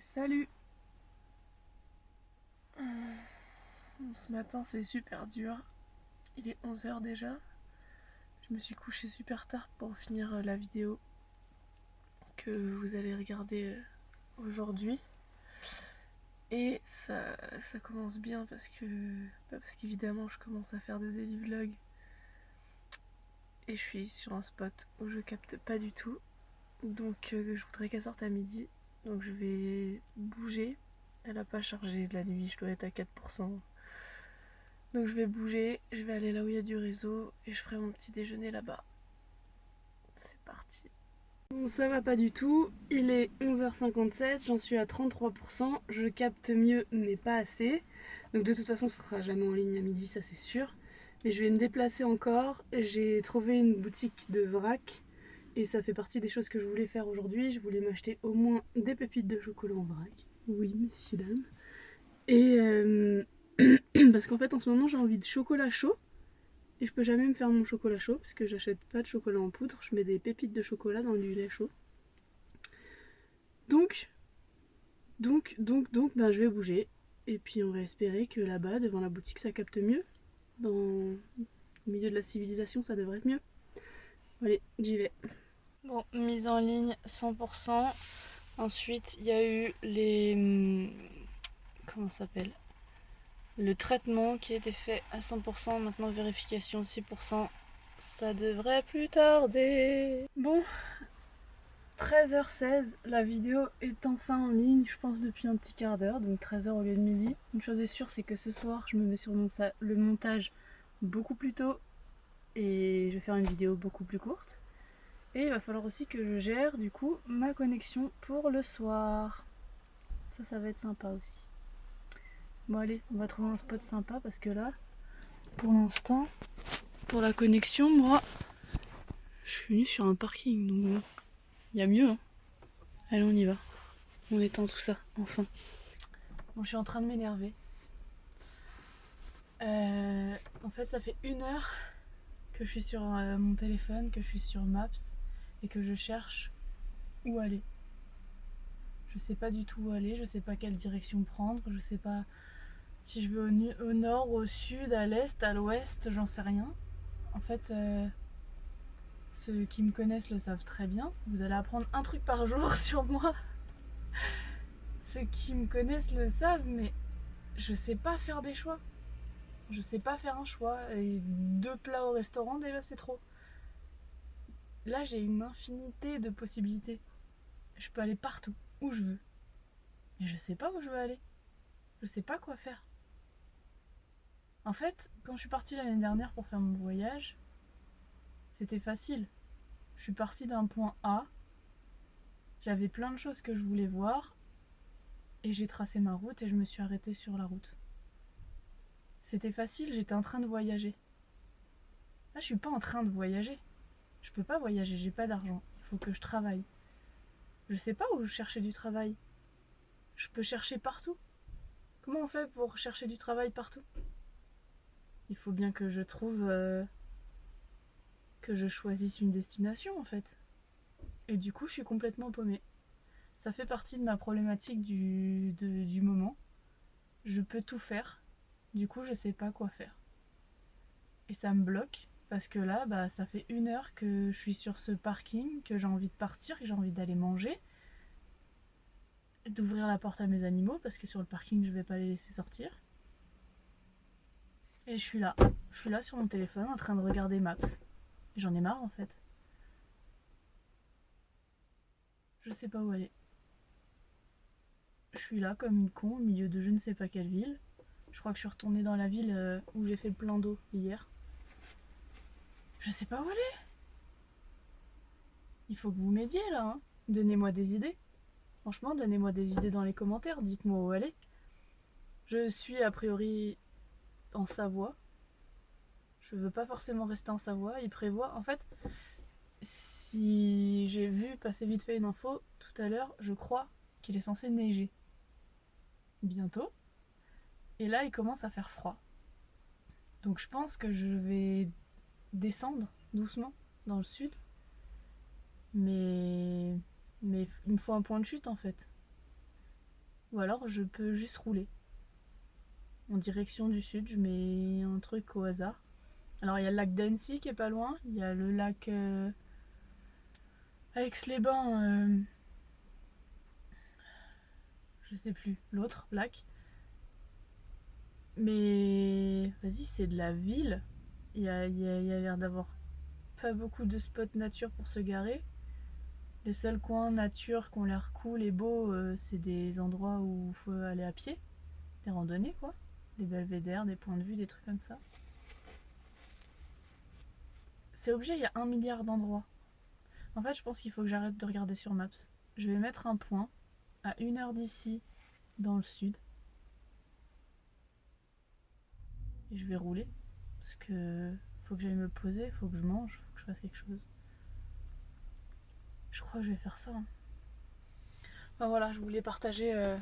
salut Ce matin c'est super dur. Il est 11h déjà. Je me suis couchée super tard pour finir euh, la vidéo que vous allez regarder euh, aujourd'hui. Et ça, ça commence bien parce que bah, parce qu'évidemment je commence à faire des daily vlogs et je suis sur un spot où je capte pas du tout donc euh, je voudrais qu'elle sorte à midi donc je vais bouger. Elle a pas chargé de la nuit, je dois être à 4%. Donc je vais bouger, je vais aller là où il y a du réseau et je ferai mon petit déjeuner là-bas. C'est parti. Bon ça va pas du tout, il est 11h57, j'en suis à 33%, je capte mieux mais pas assez. Donc de toute façon ce sera jamais en ligne à midi, ça c'est sûr. Mais je vais me déplacer encore, j'ai trouvé une boutique de vrac et ça fait partie des choses que je voulais faire aujourd'hui. Je voulais m'acheter au moins des pépites de chocolat en vrac. Oui, messieurs, dames. Et euh, parce qu'en fait, en ce moment, j'ai envie de chocolat chaud. Et je peux jamais me faire mon chocolat chaud parce que j'achète pas de chocolat en poudre. Je mets des pépites de chocolat dans du lait chaud. Donc, donc, donc, donc, ben, je vais bouger. Et puis on va espérer que là-bas, devant la boutique, ça capte mieux. Dans le milieu de la civilisation, ça devrait être mieux. Allez, j'y vais. Bon, mise en ligne 100%. Ensuite, il y a eu les... Hmm, comment ça s'appelle? Le traitement qui a été fait à 100%. Maintenant, vérification 6%. Ça devrait plus tarder. Bon, 13h16, la vidéo est enfin en ligne, je pense depuis un petit quart d'heure, donc 13h au lieu de midi. Une chose est sûre, c'est que ce soir, je me mets sur le montage beaucoup plus tôt et je vais faire une vidéo beaucoup plus courte. Et il va falloir aussi que je gère du coup ma connexion pour le soir. Ça, ça va être sympa aussi. Bon allez, on va trouver un spot sympa parce que là, pour l'instant, pour la connexion, moi, je suis venue sur un parking, donc il y a mieux. Hein. Allez, on y va. On éteint tout ça, enfin. Bon, je suis en train de m'énerver. Euh, en fait, ça fait une heure que je suis sur euh, mon téléphone, que je suis sur Maps et que je cherche où aller. Je sais pas du tout où aller, je sais pas quelle direction prendre, je sais pas si je veux au, nord, au sud, à l'est, à l'ouest, j'en sais rien. En fait, euh, ceux qui me connaissent le savent très bien. Vous allez apprendre un truc par jour sur moi. ceux qui me connaissent le savent, mais je sais pas faire des choix. Je sais pas faire un choix. Et deux plats au restaurant, déjà, c'est trop. Là, j'ai une infinité de possibilités. Je peux aller partout, où je veux. Mais je sais pas où je veux aller. Je sais pas quoi faire. En fait, quand je suis partie l'année dernière pour faire mon voyage, c'était facile. Je suis partie d'un point A, j'avais plein de choses que je voulais voir, et j'ai tracé ma route et je me suis arrêtée sur la route. C'était facile, j'étais en train de voyager. Là, je suis pas en train de voyager. Je peux pas voyager, j'ai pas d'argent. Il faut que je travaille. Je sais pas où chercher du travail. Je peux chercher partout. Comment on fait pour chercher du travail partout? Il faut bien que je trouve... Euh, que je choisisse une destination en fait. Et du coup, je suis complètement paumée. Ça fait partie de ma problématique du, du moment. Je peux tout faire. Du coup, je sais pas quoi faire. Et ça me bloque parce que là, bah, ça fait une heure que je suis sur ce parking, que j'ai envie de partir, que j'ai envie d'aller manger, d'ouvrir la porte à mes animaux, parce que sur le parking, je vais pas les laisser sortir. Et je suis là. Je suis là sur mon téléphone en train de regarder Maps. J'en ai marre en fait. Je sais pas où aller. Je suis là comme une con au milieu de je ne sais pas quelle ville. Je crois que je suis retournée dans la ville euh, où j'ai fait le plein d'eau hier. Je sais pas où aller. Il faut que vous m'aidiez là. Hein. Donnez-moi des idées. Franchement, donnez-moi des idées dans les commentaires. Dites-moi où aller. Je suis a priori en Savoie. Je veux pas forcément rester en Savoie. Il prévoit. En fait, si j'ai vu passer vite fait une info tout à l'heure, je crois qu'il est censé neiger. Bientôt. Et là, il commence à faire froid. Donc je pense que je vais descendre doucement dans le sud. Mais, mais il me faut un point de chute en fait. ou alors je peux juste rouler. En direction du sud, je mets un truc au hasard. Alors il y a le lac d'Annecy qui est pas loin, il y a le lac euh, Aix-les-Bains, euh, je sais plus, l'autre lac. Mais vas-y, c'est de la ville. Il y a, l'air d'avoir pas beaucoup de spots nature pour se garer. Les seuls coins nature qui ont l'air cool et beaux, euh, c'est des endroits où il faut aller à pied. Des randonnées, quoi. Des belvédères, des points de vue, des trucs comme ça. C'est objet, il y a un milliard d'endroits. En fait, je pense qu'il faut que j'arrête de regarder sur Maps. Je vais mettre un point à une heure d'ici, dans le sud. Et je vais rouler. Parce que faut que j'aille me poser, faut que je mange, faut que je fasse quelque chose. Je crois que je vais faire ça. Hein. Voilà, je voulais partager euh,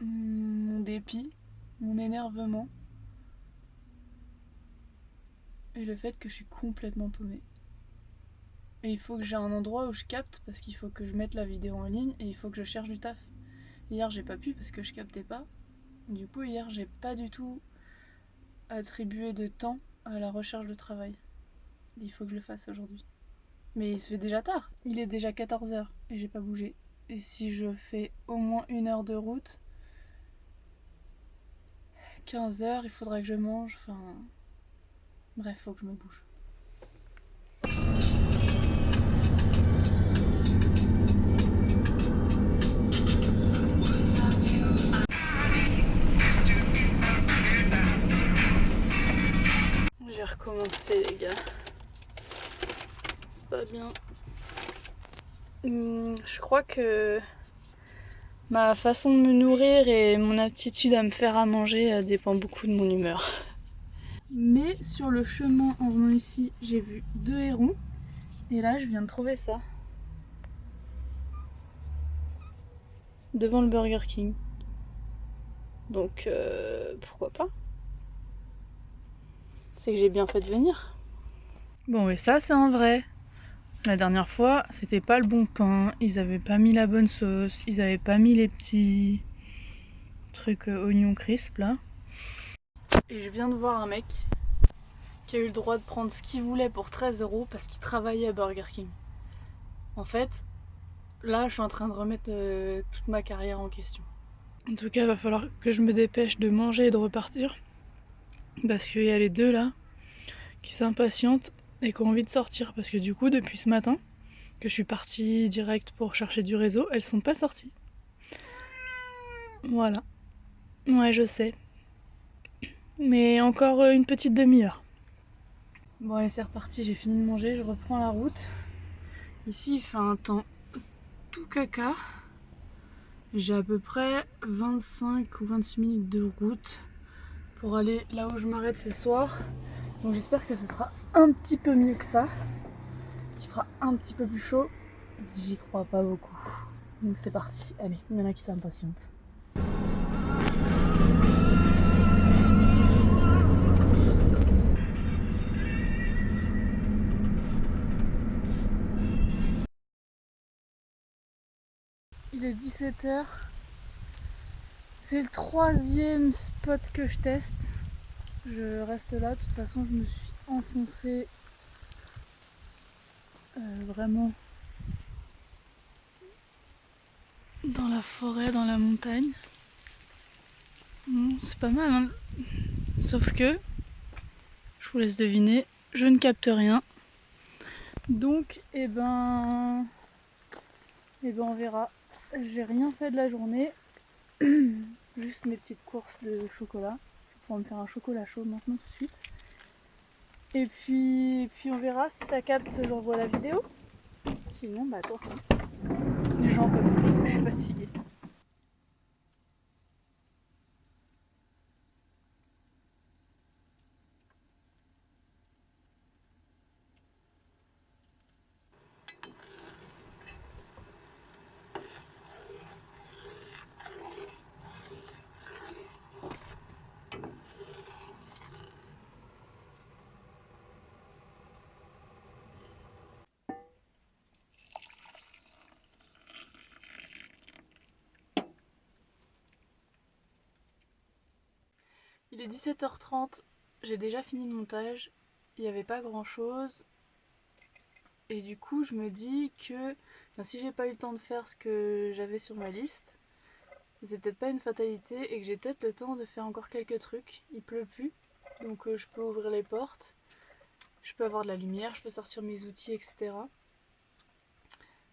mon dépit, mon énervement et le fait que je suis complètement paumée. Et il faut que j'ai un endroit où je capte parce qu'il faut que je mette la vidéo en ligne et il faut que je cherche du taf. Hier j'ai pas pu parce que je captais pas. Du coup hier j'ai pas du tout attribué de temps à la recherche de travail. Il faut que je le fasse aujourd'hui. Mais il se fait déjà tard. Il est déjà 14h et j'ai pas bougé. Et si je fais au moins une heure de route, 15 heures, il faudra que je mange. Enfin, bref, faut que je me bouge. J'ai recommencé les gars. C'est pas bien. Hum, je crois que Ma façon de me nourrir et mon aptitude à me faire à manger euh, dépend beaucoup de mon humeur. Mais sur le chemin en venant ici, j'ai vu deux hérons. Et là, je viens de trouver ça. Devant le Burger King. Donc, euh, pourquoi pas? C'est que j'ai bien fait de venir. Bon, et ça, c'est en vrai. La dernière fois, c'était pas le bon pain, ils avaient pas mis la bonne sauce, ils avaient pas mis les petits trucs euh, oignons crisp là. Et je viens de voir un mec qui a eu le droit de prendre ce qu'il voulait pour 13 euros parce qu'il travaillait à Burger King. En fait, là je suis en train de remettre euh, toute ma carrière en question. En tout cas, il va falloir que je me dépêche de manger et de repartir. Parce qu'il y a les deux là qui s'impatientent et qui ont envie de sortir parce que du coup depuis ce matin que je suis partie direct pour chercher du réseau, elles sont pas sorties. Voilà. Ouais, je sais. Mais encore une petite demi-heure. Bon allez c'est reparti, j'ai fini de manger, je reprends la route. Ici il fait un temps tout caca. J'ai à peu près 25 ou 26 minutes de route pour aller là où je m'arrête ce soir. Donc j'espère que ce sera un petit peu mieux que ça. Qu'il fera un petit peu plus chaud. J'y crois pas beaucoup. Donc c'est parti. Allez, il y en a qui s'impatientent. Il est 17h. C'est le troisième spot que je teste. Je reste là, de toute façon je me suis enfoncée euh, vraiment dans la forêt, dans la montagne. c'est pas mal, hein sauf que, je vous laisse deviner, je ne capte rien. Donc, eh ben, eh ben on verra. J'ai rien fait de la journée, juste mes petites courses de chocolat va me faire un chocolat chaud maintenant tout de suite. Et puis, puis on verra si ça capte, j'envoie la vidéo. Sinon, bah attends, les gens peuvent je suis fatiguée. Il est 17h30, j'ai déjà fini le montage, il n'y avait pas grand chose. Et du coup je me dis que si j'ai pas eu le temps de faire ce que j'avais sur ma liste, c'est peut-être pas une fatalité et que j'ai peut-être le temps de faire encore quelques trucs. Il pleut plus, donc euh, je peux ouvrir les portes, je peux avoir de la lumière, je peux sortir mes outils, etc.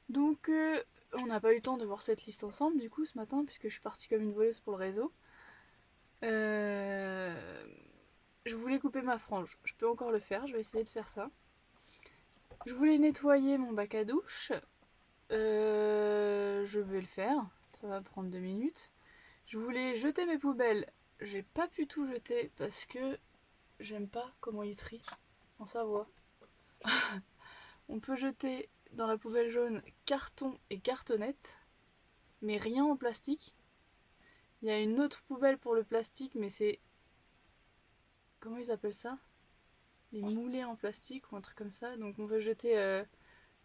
Donc euh, on n'a pas eu le temps de voir cette liste ensemble du coup ce matin puisque je suis partie comme une voleuse pour le réseau. Euh, je voulais couper ma frange, je peux encore le faire, je vais essayer de faire ça. Je voulais nettoyer mon bac à douche, euh, je vais le faire, ça va prendre deux minutes. Je voulais jeter mes poubelles, j'ai pas pu tout jeter parce que j'aime pas comment il trie en Savoie. On peut jeter dans la poubelle jaune carton et cartonnette, mais rien en plastique. Il y a une autre poubelle pour le plastique, mais c'est... Comment ils appellent ça? Les moulés en plastique ou un truc comme ça. Donc on peut jeter euh,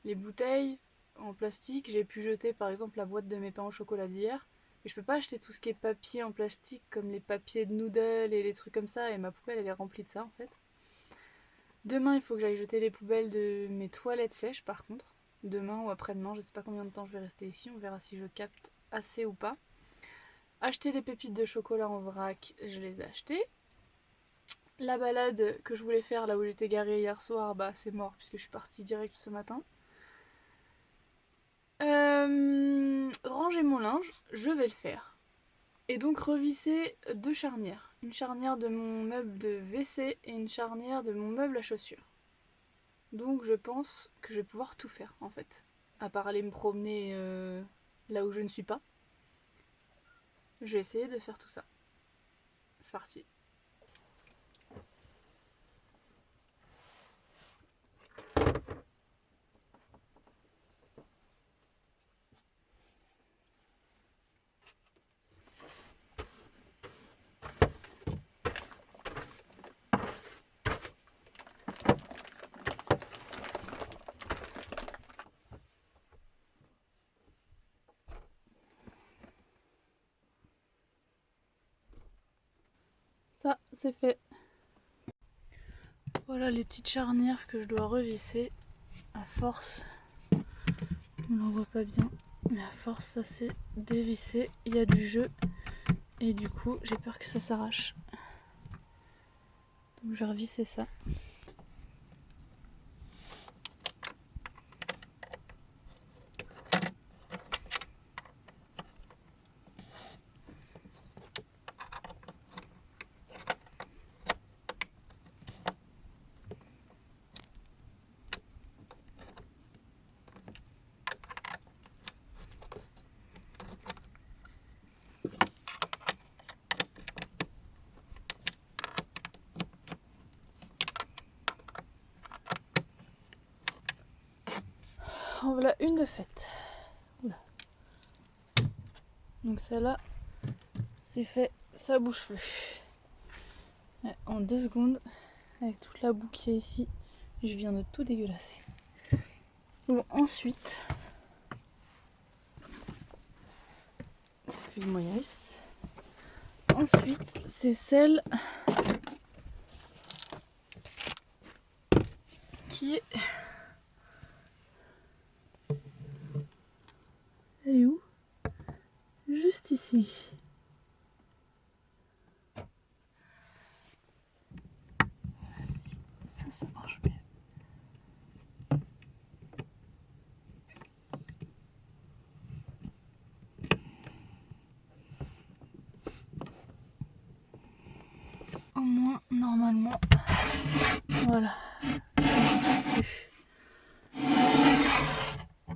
les bouteilles en plastique. J'ai pu jeter par exemple la boîte de mes pains au chocolat d'hier. Mais je peux pas acheter tout ce qui est papier en plastique comme les papiers de noodles et les trucs comme ça. Et ma poubelle elle est remplie de ça en fait. Demain, il faut que j'aille jeter les poubelles de mes toilettes sèches par contre. Demain ou après-demain, je sais pas combien de temps je vais rester ici, on verra si je capte assez ou pas. Acheter les pépites de chocolat en vrac, je les ai achetées. La balade que je voulais faire là où j'étais garée hier soir, bah c'est mort puisque je suis partie direct ce matin. Euh, ranger mon linge, je vais le faire. Et donc revisser deux charnières une charnière de mon meuble de WC et une charnière de mon meuble à chaussures. Donc je pense que je vais pouvoir tout faire en fait. À part aller me promener euh, là où je ne suis pas. Je vais essayer de faire tout ça. C'est parti. C'est fait. Voilà les petites charnières que je dois revisser à force. On n'en voit pas bien, mais à force ça s'est dévissé. Il y a du jeu et du coup j'ai peur que ça s'arrache. Donc je vais revisser ça. En voilà une de faite. Donc celle-là, c'est fait, ça bouge plus. en deux secondes, avec toute la boue qu'il y a ici, je viens de tout dégueulasser. Bon, ensuite, excuse-moi Yaris. Ensuite, c'est celle qui est ici. Ça, ça marche bien. Au moins, normalement, voilà.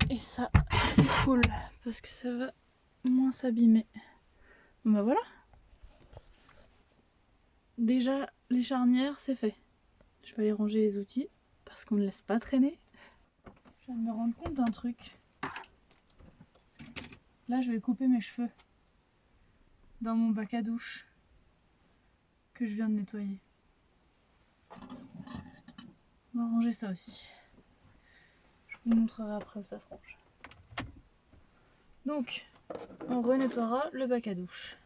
Et ça, c'est cool parce que ça va moins s'abîmer. Bah voilà. Déjà, les charnières, c'est fait. Je vais aller ranger les outils parce qu'on ne laisse pas traîner. Je viens de me rendre compte d'un truc. Là, je vais couper mes cheveux dans mon bac à douche que je viens de nettoyer. On va ranger ça aussi. Je vous montrerai après où ça se range. Donc, on renettoiera le bac à douche.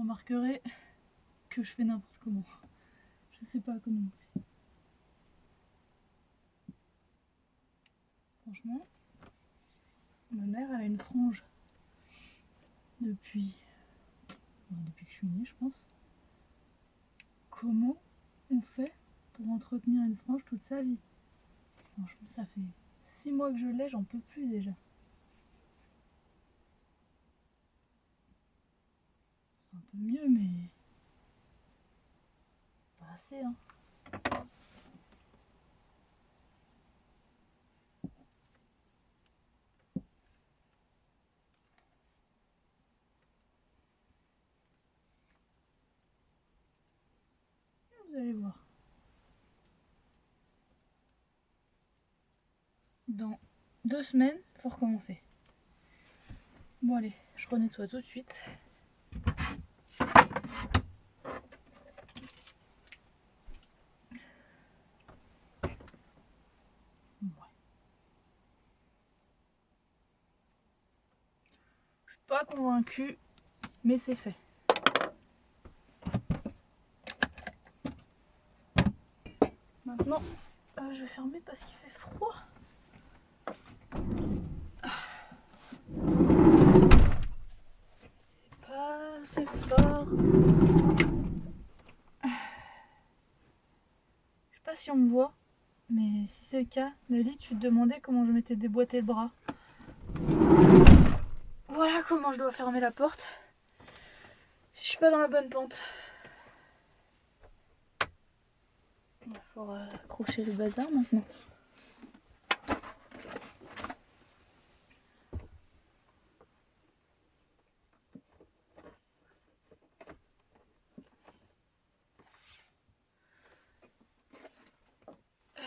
Remarquerez que je fais n'importe comment. Je sais pas comment on fait. Franchement, ma mère elle a une frange depuis, depuis que je suis née je pense. Comment on fait pour entretenir une frange toute sa vie? Franchement ça fait 6 mois que je l'ai, j'en peux plus déjà. C'est un mieux mais c'est pas assez hein. Vous allez voir. Dans deux semaines, faut recommencer. Bon allez, je renettoie tout de suite. Je suis pas convaincue, mais c'est fait. Maintenant, euh, je vais fermer parce qu'il fait froid. C'est pas assez fort. Je sais pas si on me voit, mais si c'est le cas, Nelly, tu te demandais comment je m'étais déboîté le bras. Comment je dois fermer la porte. Si je suis pas dans la bonne pente. Il faut accrocher le bazar maintenant. Euh.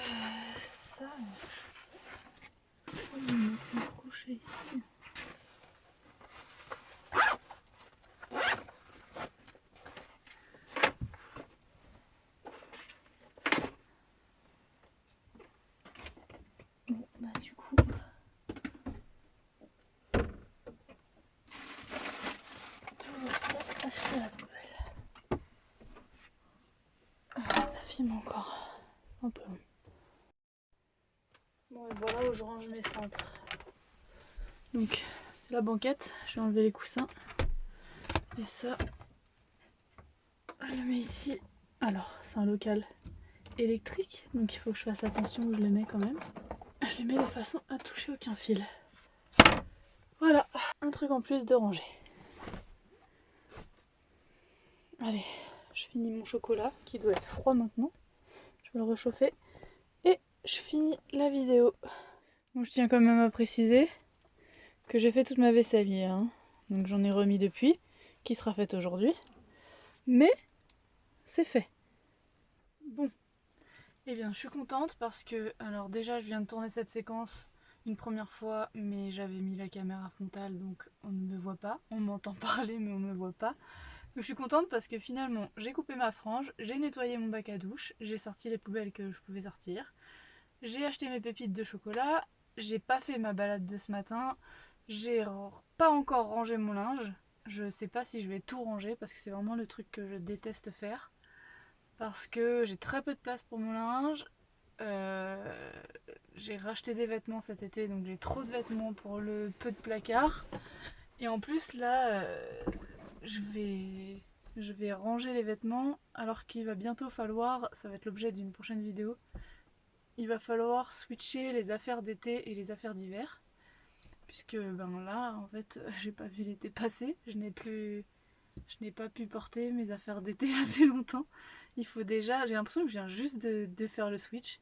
Encore. C'est Bon et voilà où je range mes cintres. Donc c'est la banquette, je vais enlever les coussins. Et ça, je le mets ici. Alors c'est un local électrique, donc il faut que je fasse attention où je les mets quand même. Je les mets de façon à toucher aucun fil. Voilà, un truc en plus de ranger. Allez, je finis mon chocolat qui doit être froid maintenant. Je vais le réchauffer et je finis la vidéo. Bon, je tiens quand même à préciser que j'ai fait toute ma vaisselle hier. Hein. Donc j'en ai remis depuis, qui sera faite aujourd'hui. Mais c'est fait. Bon, eh bien je suis contente parce que, alors déjà je viens de tourner cette séquence une première fois, mais j'avais mis la caméra frontale donc on ne me voit pas. On m'entend parler mais on ne me voit pas. Je suis contente parce que finalement j'ai coupé ma frange, j'ai nettoyé mon bac à douche, j'ai sorti les poubelles que je pouvais sortir, j'ai acheté mes pépites de chocolat, j'ai pas fait ma balade de ce matin, j'ai pas encore rangé mon linge, je sais pas si je vais tout ranger parce que c'est vraiment le truc que je déteste faire. Parce que j'ai très peu de place pour mon linge, euh, j'ai racheté des vêtements cet été donc j'ai trop de vêtements pour le peu de placard et en plus là euh, je vais, je vais ranger les vêtements alors qu'il va bientôt falloir, ça va être l'objet d'une prochaine vidéo, il va falloir switcher les affaires d'été et les affaires d'hiver. Puisque ben là, en fait, j'ai pas vu l'été passer, je n'ai plus... Je n'ai pas pu porter mes affaires d'été assez longtemps. Il faut déjà, j'ai l'impression que je viens juste de, de faire le switch.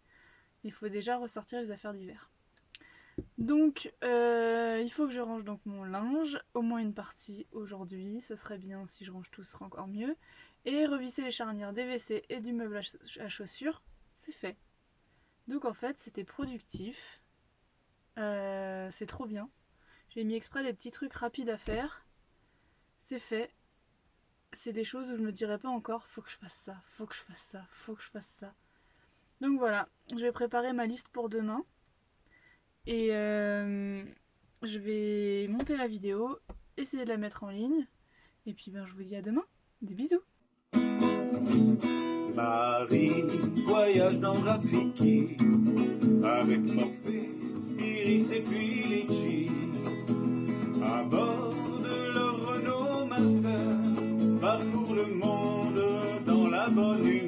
Il faut déjà ressortir les affaires d'hiver. Donc euh, il faut que je range donc mon linge, au moins une partie aujourd'hui, ce serait bien si je range tout, ce serait encore mieux. Et revisser les charnières des WC et du meuble à chaussures, c'est fait. Donc en fait c'était productif, euh, c'est trop bien. J'ai mis exprès des petits trucs rapides à faire, c'est fait. C'est des choses où je me dirais pas encore, faut que je fasse ça, faut que je fasse ça, faut que je fasse ça. Donc voilà, je vais préparer ma liste pour demain. Et euh, je vais monter la vidéo, essayer de la mettre en ligne. Et puis ben, je vous dis à demain. Des bisous. Marie, voyage dans Rafiki, avec Morphée, Iris et puis Litchi, à bord de leur Renault Master, parcourt le monde dans la bonne nuit.